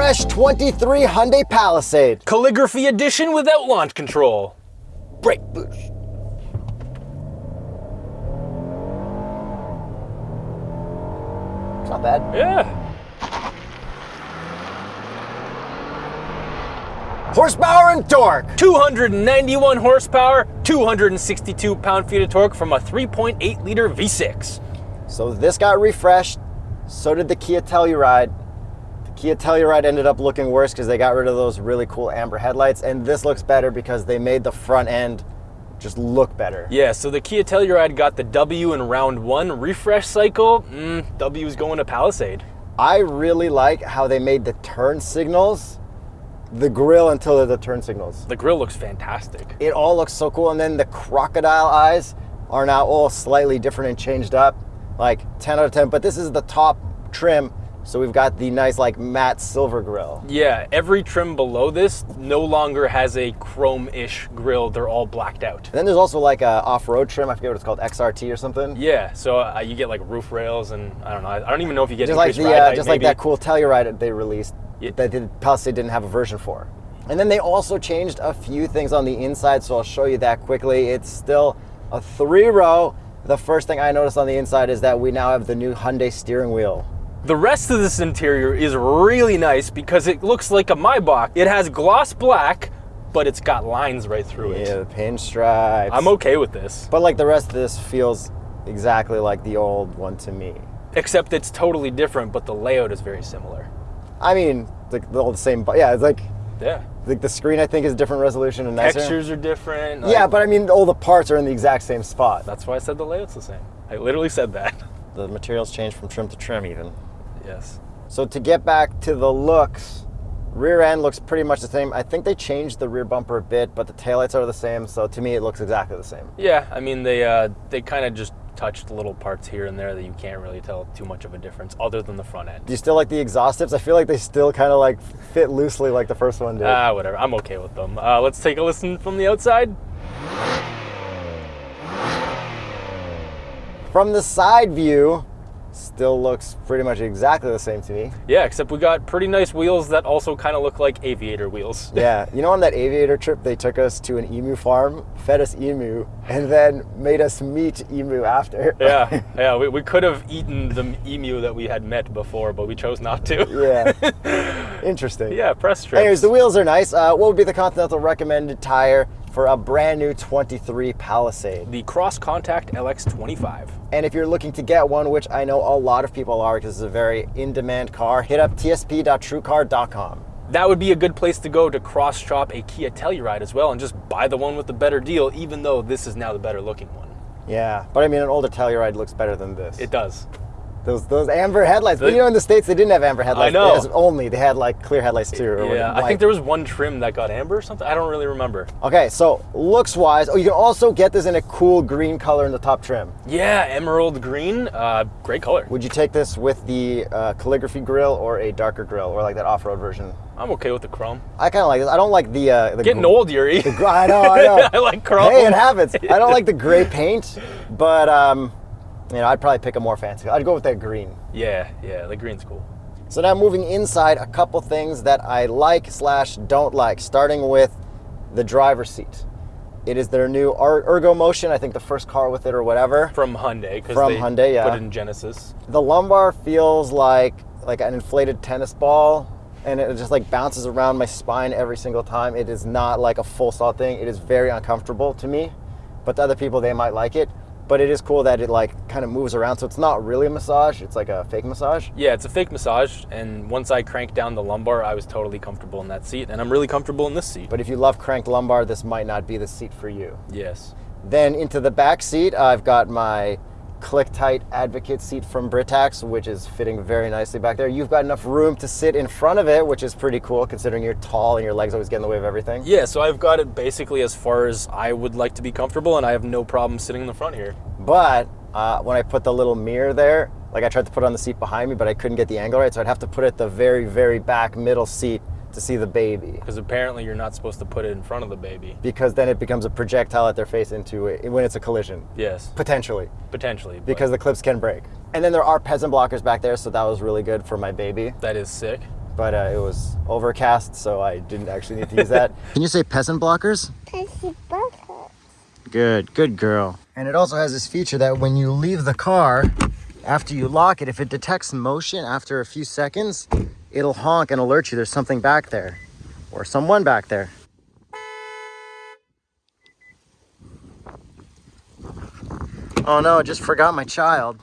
The refresh 23 Hyundai Palisade. Calligraphy edition without launch control. Brake boost. It's not bad. Yeah. Horsepower and torque. 291 horsepower, 262 pound-feet of torque from a 3.8 liter V6. So this got refreshed. So did the Kia Telluride. Kia Telluride ended up looking worse because they got rid of those really cool amber headlights. And this looks better because they made the front end just look better. Yeah, so the Kia Telluride got the W in round one refresh cycle. Mm, W is going to Palisade. I really like how they made the turn signals the grill until they're the turn signals. The grill looks fantastic. It all looks so cool. And then the crocodile eyes are now all slightly different and changed up. Like 10 out of 10. But this is the top trim. So we've got the nice like matte silver grill. Yeah, every trim below this no longer has a chrome-ish grill. They're all blacked out. And then there's also like a off-road trim. I forget what it's called, XRT or something. Yeah, so uh, you get like roof rails and I don't know. I don't even know if you get just like the uh, just like that cool Telluride that they released Yeah. that the Palisade didn't have a version for. And then they also changed a few things on the inside, so I'll show you that quickly. It's still a three row. The first thing I noticed on the inside is that we now have the new Hyundai steering wheel. The rest of this interior is really nice because it looks like a Maybach. It has gloss black, but it's got lines right through it. Yeah, the pinstripes. I'm okay with this, But like the rest of this feels exactly like the old one to me. except it's totally different, but the layout is very similar. I mean, like the all the same, but yeah, it's like Yeah. like the screen I think is different resolution and nicer. Textures are different. Yeah, but I mean all the parts are in the exact same spot. that's why I said the layout's the same. I literally said that. The materials change from trim to trim even. Yes. So to get back to the looks, rear end looks pretty much the same. I think they changed the rear bumper a bit, but the taillights are the same. So to me, it looks exactly the same. Yeah, I mean they uh, they kind of just touched little parts here and there that you can't really tell too much of a difference, other than the front end. Do you still like the exhaust tips? I feel like they still kind of like fit loosely like the first one did. Ah, whatever. I'm okay with them. Uh, let's take a listen from the outside. From the side view, still looks pretty much exactly the same to me. Yeah, except we got pretty nice wheels that also kind of look like aviator wheels. Yeah, you know, on that aviator trip, they took us to an emu farm, fed us emu, and then made us meet emu after. yeah, yeah. We, we could have eaten the emu that we had met before, but we chose not to. yeah. Interesting. yeah, press strips. Anyways, the wheels are nice. Uh, what would be the Continental recommended tire for a brand new 23 Palisade? the Cross Contact LX25. And if you're looking to get one, which I know a lot of people are because it's a very in-demand car, hit up tsp.truecar.com. That would be a good place to go to cross shop a Kia Telluride as well and just buy the one with the better deal, even though this is now the better looking one. Yeah, but I mean, an older Telluride looks better than this. It does. Those those amber headlights. But you know, in the states they didn't have amber headlights. I know. Only they had like clear headlights too. Or Yeah, I think there was one trim that got amber or something. I don't really remember. Okay, so looks wise, oh, you can also get this in a cool green color in the top trim. Yeah, emerald green, uh, great color. Would you take this with the uh, calligraphy grill or a darker grill, or like that off-road version? I'm okay with the chrome. I kind of like this. I don't like the uh, the Getting old, Yuri. the I know, I know. I like chrome. hey, it happens. I don't like the gray paint, but um, you know, I'd probably pick a more fancy. I'd go with that green. Yeah, yeah, the green's cool. So now moving inside, a couple things that I like slash don't like. Starting with the driver's seat. It is their new Er- Ergo Motion. I think the first car with it or whatever. From Hyundai, because From they Hyundai, yeah. put it in Genesis. The lumbar feels like like an inflated tennis ball, and it just like bounces around my spine every single time. It is not like a full saw thing. It is very uncomfortable to me, but to other people they might like it. But it is cool that it like kind of moves around, so it's not really a massage. It's like a fake massage. Yeah, it's a fake massage, and once I cranked down the lumbar, I was totally comfortable in that seat, and I'm really comfortable in this seat. But if you love cranked lumbar, this might not be the seat for you. Yes. Then into the back seat, I've got my click tight advocate seat from Britax, which is fitting very nicely back there. You've got enough room to sit in front of it, which is pretty cool considering you're tall and your legs always get in the way of everything. Yeah, so I've got it basically as far as I would like to be comfortable, and I have no problem sitting in the front here. But uh, when I put the little mirror there, Like I tried to put it on the seat behind me, but I couldn't get the angle right, so I'd have to put it the very, very back middle seat to see the baby. Because apparently you're not supposed to put it in front of the baby. Because then it becomes a projectile at their face into it when it's a collision. Yes, Potentially. potentially. but Because the clips can break. And then there are peasant blockers back there, so that was really good for my baby. that is sick. But uh, it was overcast, so I didn't actually need to use that. Can you say peasant blockers? Pessy bucket. Good, good girl. And it also has this feature that when you leave the car, after you lock it, if it detects motion after a few seconds, it'll honk and alert you there's something back there or someone back there. Oh no, I just forgot my child.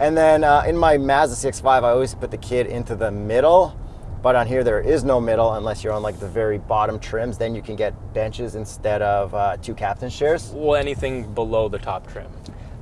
And then uh, in my Mazda CX-5, I always put the kid into the middle. But on here, there is no middle unless you're on like the very bottom trims. Then you can get benches instead of uh, two captain chairs. Well, anything below the top trim.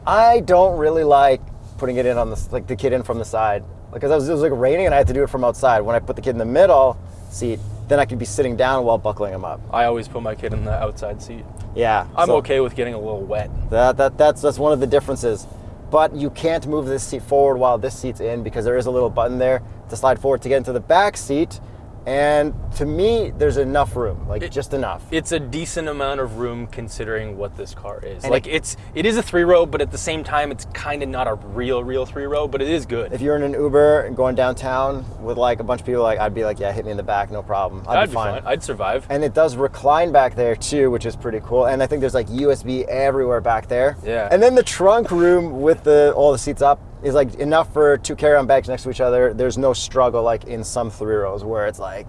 I don't really like putting it in on the like the kid in from the side because it was, it was like raining and I had to do it from outside. When I put the kid in the middle seat, then I could be sitting down while buckling him up. I always put my kid in the outside seat. Yeah, I'm so okay with getting a little wet. That, that that's that's one of the differences. But you can't move this seat forward while this seat's in because there is a little button there to slide forward to get into the back seat. And to me, there's enough room, like It- just enough. It's a decent amount of room considering what this car is. And like it- it's it is a three row, but at the same time, it's kind of not a real real three row, but it is good. if you're in an Uber and going downtown with like a bunch of people, like I'd be like, yeah, hit me in the back, no problem. I'd I'd be be fine. fine. I'd survive. And it does recline back there too, which is pretty cool. And I think there's like USB everywhere back there. Yeah. And then the trunk room with the all the seats up is like enough for two carry-on bags next to each other. There's no struggle like in some three rows where it's like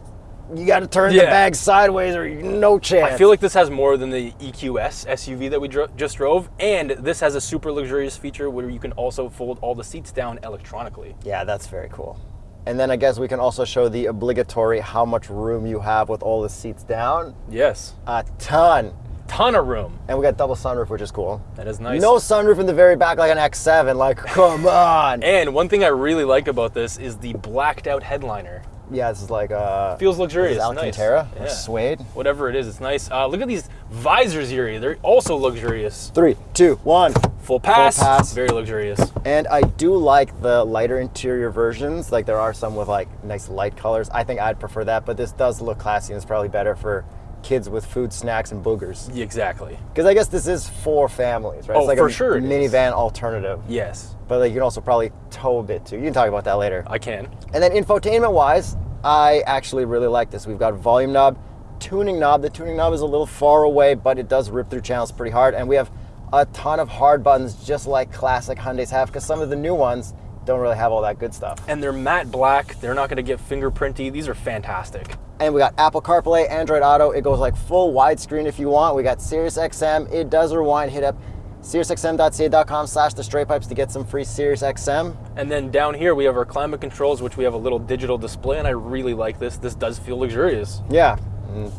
you got to turn the bag sideways or no chance. I feel like this has more than the EQS SUV that we dro- just drove, and this has a super luxurious feature where you can also fold all the seats down electronically. yeah, that's very cool. And then I guess we can also show the obligatory how much room you have with all the seats down. Yes, A ton. Ton of room. And we got double sunroof, which is cool. That is nice. No sunroof in the very back like an X7. Like, come on. And one thing I really like about this is the blacked out headliner. Yeah, this is like uh Feels luxurious. This is nice. Alcantara or Yeah. suede. Whatever it is, it's nice. Uh, look at these visors here. They're also luxurious. Three, two, one. Full pass. Full pass. Very luxurious. And I do like the lighter interior versions. Like there are some with like nice light colors. I think I'd prefer that, but this does look classy and it's probably better for kids with food, snacks, and boogers. Exactly. Because I guess this is for families, right? Oh, it's like for a sure minivan alternative. Yes, But like you can also probably tow a bit too. You can talk about that later. I can. And then infotainment wise, I actually really like this. We've got volume knob, tuning knob. The tuning knob is a little far away, but it does rip through channels pretty hard. And we have a ton of hard buttons, just like classic Hyundai's have, because some of the new ones don't really have all that good stuff. And they're matte black. They're not going to get fingerprinty. These are fantastic. And we got Apple CarPlay, Android Auto. It goes like full widescreen if you want. We got Sirius XM. It does rewind. Hit up SiriusXM.ca.com slash the straight pipes to get some free Sirius XM. And then down here we have our climate controls, which we have a little digital display, and I really like this. This does feel luxurious. Yeah, and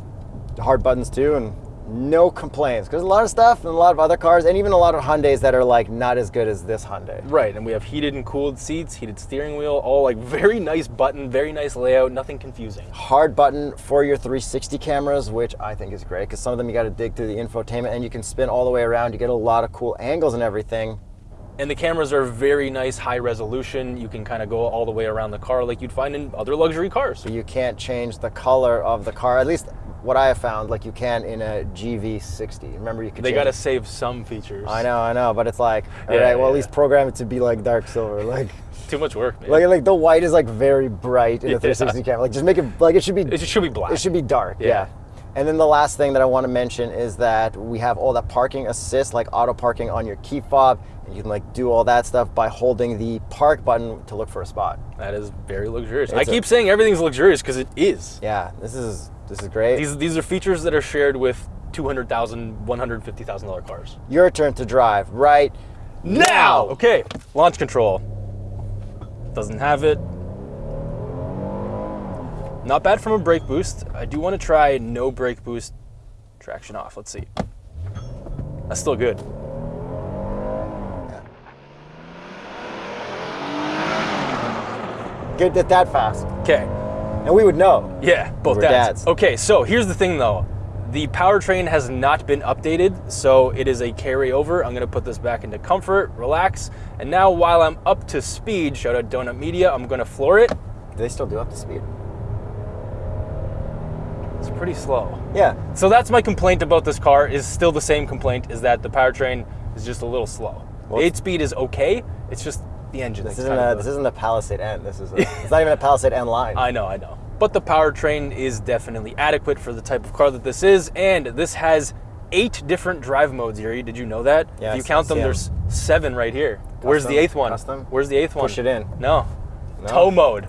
hard buttons too, and no complaints. Because a lot of stuff and a lot of other cars, and even a lot of Hyundais that are like not as good as this Hyundai. Right, and we have heated and cooled seats, heated steering wheel, all like very nice button, very nice layout, nothing confusing. Hard button for your 360 cameras, which I think is great because some of them you got to dig through the infotainment and you can spin all the way around. You get a lot of cool angles and everything. And the cameras are very nice, high resolution. You can kind of go all the way around the car like you'd find in other luxury cars. You can't change the color of the car, at least what I have found, like you can in a GV60. Remember, you could. They got to save some features. I know, I know, but it's like, all Yeah, right, well, yeah, at least program it to be like dark silver, like. Too much work, man. Like, like the white is like very bright in the Yeah. 360 camera. Like just make it like it should be it should be black. it should be dark. Yeah. Yeah. And then the last thing that I want to mention is that we have all that parking assist, like auto parking on your key fob. And you can like do all that stuff by holding the park button to look for a spot. that is very luxurious. I It's a- keep saying everything's luxurious because it is. Yeah, this is this is great. These these are features that are shared with two hundred thousand, one hundred fifty thousand dollar cars. Your turn to drive right now. Okay, launch control. Doesn't have it. Not bad from a brake boost. I do want to try no brake boost, traction off. Let's see. That's still good. Get it that fast, Okay, and we would know. yeah, both dads. dads. Okay, so here's the thing though. The powertrain has not been updated, so it is a carryover. I'm gonna put this back into comfort, relax, and now while I'm up to speed, shout out Donut Media, I'm gonna floor it. Do they still do up to speed? It's pretty slow. Yeah. So that's my complaint about this car. Is still the same complaint. Is that the powertrain is just a little slow. Well, the eight speed is okay. It's just the engine. This isn't a this isn't a Palisade N. This is a, it's not even a Palisade N line. I know, I know. But the powertrain is definitely adequate for the type of car that this is, and this has eight different drive modes. Yuri, did you know that? Yeah, if you count them, them, 'em. there's seven right here. Where's the eighth one? Custom? Where's the eighth one? Push it in. No. No? Tow mode.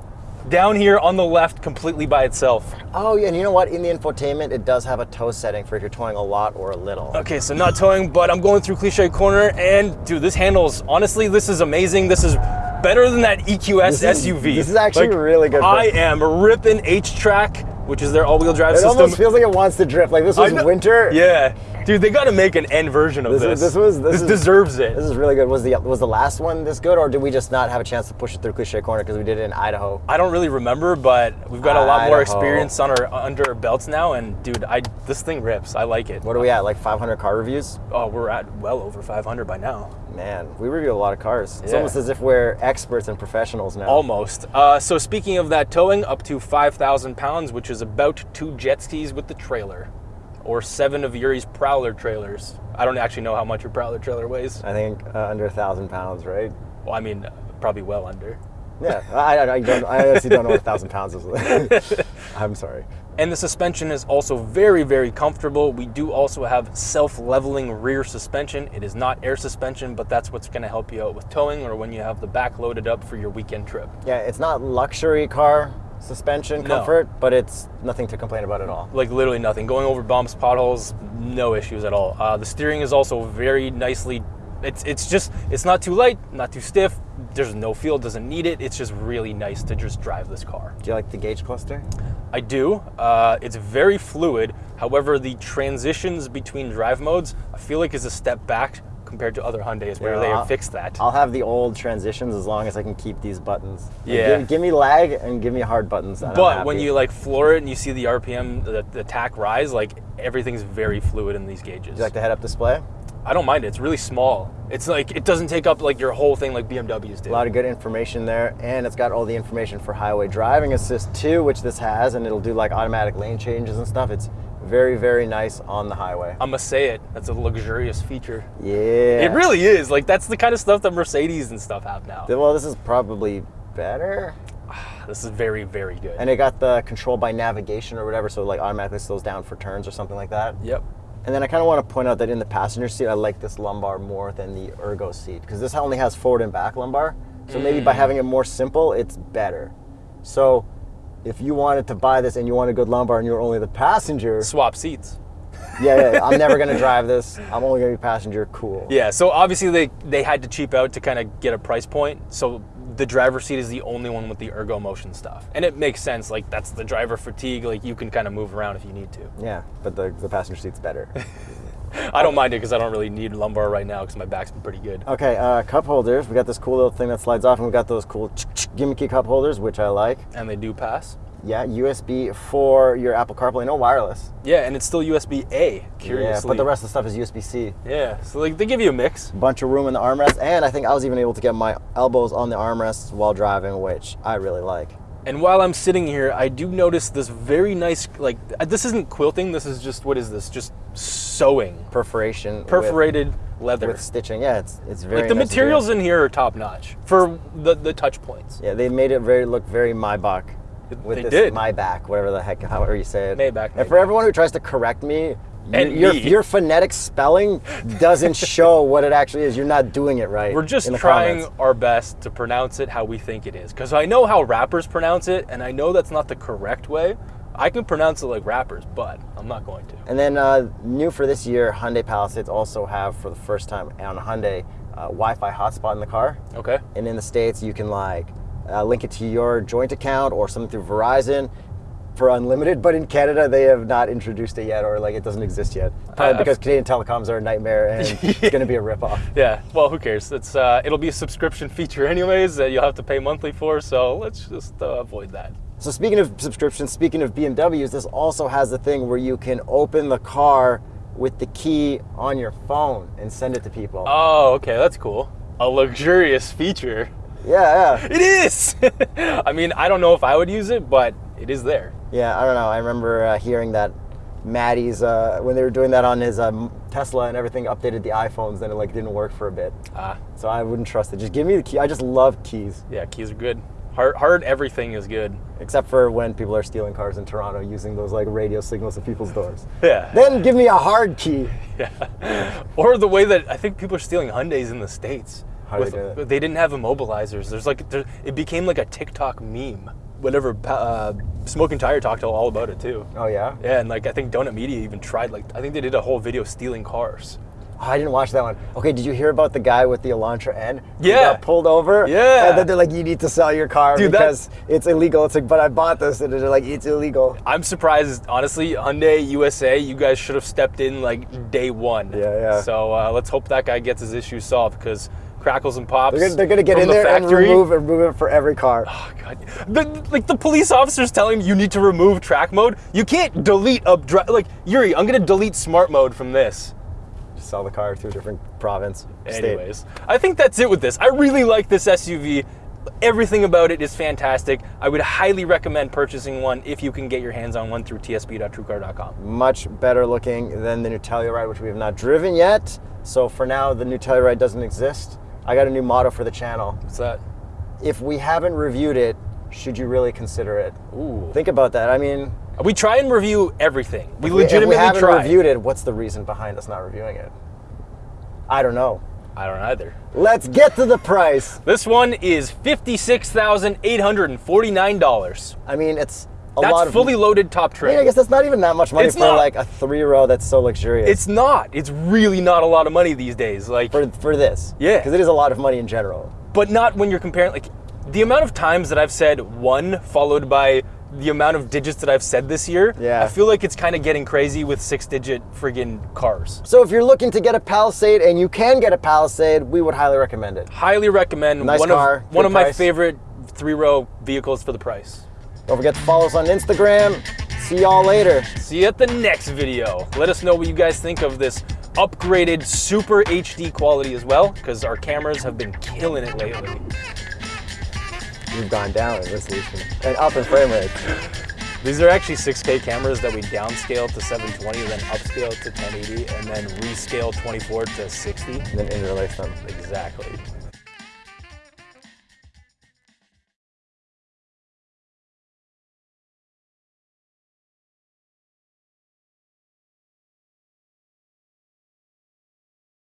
Down here on the left, completely by itself. Oh yeah, and you know what? In the infotainment, it does have a tow setting for if you're towing a lot or a little. Okay, so not towing, but I'm going through Cliche Corner, and dude, this handles. Honestly, this is amazing. This is better than that EQS This is- SUV. this is actually really good I am ripping HTRAC, which is their all-wheel drive It system. almost feels like it wants to drift. Like this was winter. Yeah, dude, they got to make an N version of This, this. is, this was this, is, deserves it. This is really good. Was the was the last one this good, or did we just not have a chance to push it through Cliche Corner because we did it in Idaho? I don't really remember, but we've got a lot more experience on our under our belts now, and dude, I this thing rips. I like it. What are we at? Like 500 car reviews? Oh, we're at well over 500 by now. Man, we review a lot of cars. It's Yeah. almost as if we're experts and professionals now. Almost. Uh, so speaking of that towing, up to 5,000 pounds, which is about two jet skis with the trailer, or seven of Yuri's Prowler trailers. I don't actually know how much your Prowler trailer weighs. I think uh, under a thousand pounds, right? Well, I mean, probably well under. Yeah, I, I, don't. I honestly don't know what a thousand pounds is. I'm sorry. And the suspension is also very, very comfortable. We do also have self-leveling rear suspension. It is not air suspension, but that's what's gonna help you out with towing or when you have the back loaded up for your weekend trip. Yeah, it's not luxury car suspension No. comfort, but it's nothing to complain about at all. like literally nothing. Going over bumps, potholes, no issues at all. Uh, the steering is also very nicely. It's it's just it's not too light, not too stiff. There's no feel, doesn't need it. It's just really nice to just drive this car. Do you like the gauge cluster? I do. Uh, it's very fluid. However, the transitions between drive modes, I feel like is a step back compared to other Hyundai's where Yeah, they have fixed that. I'll have the old transitions as long as I can keep these buttons. Like, Yeah. give, give me lag and give me hard buttons. but when you like floor it and you see the RPM, the, the tach rise, like everything's very fluid in these gauges. Do you like the head-up display? I don't mind it. It's really small. It's like it doesn't take up like your whole thing like BMWs do. A lot of good information there, and it's got all the information for highway driving assist too, which this has, and it'll do like automatic lane changes and stuff. It's very, very nice on the highway. I'm gonna say it. That's a luxurious feature. Yeah. It really is. Like that's the kind of stuff that Mercedes and stuff have now. Well, this is probably better. This is very, very good. And it got the control by navigation or whatever, so it like automatically slows down for turns or something like that. yep. And then I kind of want to point out that in the passenger seat, I like this lumbar more than the ergo seat because this only has forward and back lumbar. So maybe Mm. by having it more simple, it's better. So if you wanted to buy this and you want a good lumbar and you're only the passenger, Swap seats. yeah, yeah, yeah, I'm never gonna drive this. I'm only gonna be passenger. Cool. Yeah. So obviously they they had to cheap out to kind of get a price point. So the driver's seat is the only one with the ergo motion stuff, and it makes sense. Like that's the driver fatigue. Like you can kind of move around if you need to. Yeah, but the, the passenger seat's better. I don't mind it because I don't really need lumbar right now because my back's been pretty good. Okay, uh, cup holders. We got this cool little thing that slides off, and we got those cool gimmicky cup holders, which I like. And they do pass. Yeah, USB for your Apple CarPlay, no wireless. Yeah, and it's still USB A. Curiously. Yeah, but the rest of the stuff is USB C. Yeah, so like they give you a mix. Bunch of room in the armrest, and I think I was even able to get my elbows on the armrests while driving, which I really like. And while I'm sitting here, I do notice this very nice like uh, this isn't quilting. This is just what is this? Just sewing, Perforation, with- perforated leather. with, stitching. Yeah, it's it's very like the nice materials in here are top notch for the the touch points. Yeah, they made it very look very Maybach. With They this did. Maybach, whatever the heck, however you say it. Maybach, And for everyone who tries to correct me, And your, me. your phonetic spelling doesn't show what it actually is. You're not doing it right. We're just trying comments. our best to pronounce it how we think it is. Because I know how rappers pronounce it, and I know that's not the correct way. I can pronounce it like rappers, but I'm not going to. And then uh, new for this year, Hyundai Palisades also have for the first time on Hyundai uh, Wi-Fi hotspot in the car. Okay. And in the states, you can like uh, link it to your joint account or something through Verizon for unlimited. But in Canada, they have not introduced it yet, or like it doesn't exist yet. Probably Uh, because Canadian telecoms are a nightmare and it's going to be a ripoff. Yeah. Well, who cares? It's uh, it'll be a subscription feature anyways that you'll have to pay monthly for. So let's just uh, avoid that. So speaking of subscriptions, speaking of BMWs, this also has a thing where you can open the car with the key on your phone and send it to people. Oh, okay, that's cool. A luxurious feature. Yeah, yeah. It is. I mean, I don't know if I would use it, but it is there. Yeah, I don't know. I remember uh, hearing that Maddie's uh, when they were doing that on his um, Tesla and everything updated the iPhones, then it like didn't work for a bit. Ah, So I wouldn't trust it. Just give me the key. I just love keys, yeah, keys are good. Hard, hard everything is good. except for when people are stealing cars in Toronto using those like radio signals at people's doors. Yeah. Then give me a hard key. Yeah. Or the way that I think people are stealing Hyundais in the states. How do they they didn't have immobilizers. There's like there, it became like a TikTok meme. Whatever, uh, Smoking Tire talked all about it too. Oh yeah. Yeah, and like I think Donut Media even tried like I think they did a whole video stealing cars. Oh, I didn't watch that one. Okay, did you hear about the guy with the Elantra N? He Yeah. got pulled over. Yeah. And then they're like, you need to sell your car Dude, because it's illegal. It's like, but I bought this, and they're like, it's illegal. I'm surprised, honestly, Hyundai USA, you guys should have stepped in like day one. Yeah, yeah. So uh, let's hope that guy gets his issue solved because crackles and pops. They're gonna, they're gonna get in the there and factory, remove and remove it for every car. Oh, God. The, like the police officers telling you need to remove track mode. You can't delete up dri- like Yuri. I'm gonna delete smart mode from this. Just sell the car to a different province. state. Anyways, I think that's it with this. I really like this SUV. Everything about it is fantastic. I would highly recommend purchasing one if you can get your hands on one through tsp.truecar.com. Much better looking than the new Telluride, which we have not driven yet. So for now, the new Telluride doesn't exist. I got a new motto for the channel. What's that? If we haven't reviewed it, should you really consider it? Ooh. Think about that. I mean, We try and review everything. We if legitimately if we haven't try. reviewed it, what's the reason behind us not reviewing it? I don't know. I don't either. Let's get to the price. This one is fifty-six thousand eight hundred and forty-nine dollars. I mean, it's a That's lot of fully loaded top I trim. mean, I guess that's not even that much money It's for not. like a three row that's so luxurious. It's not. It's really not a lot of money these days. Like, for for this. Yeah. Because it is a lot of money in general. but not when you're comparing. Like, the amount of times that I've said one followed by the amount of digits that I've said this year. Yeah. I feel like it's kind of getting crazy with six-digit friggin' cars. So if you're looking to get a Palisade and you can get a Palisade, we would highly recommend it. Highly recommend. Nice one car, of one good of my favorite three-row vehicles for the price. Don't forget to follow us on Instagram. See y'all later. See you at the next video. Let us know what you guys think of this upgraded super HD quality as well, because our cameras have been killing it lately. We've gone down in resolution and up in frame rate. These are actually 6K cameras that we downscale to 720, then upscale to 1080, and then rescale 24 to 60. And then interlace them. Exactly.